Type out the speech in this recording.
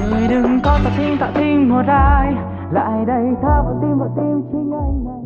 người đừng có tạ tim tạ tim một ai. Lại đây tha vào tim vào tim chính anh này.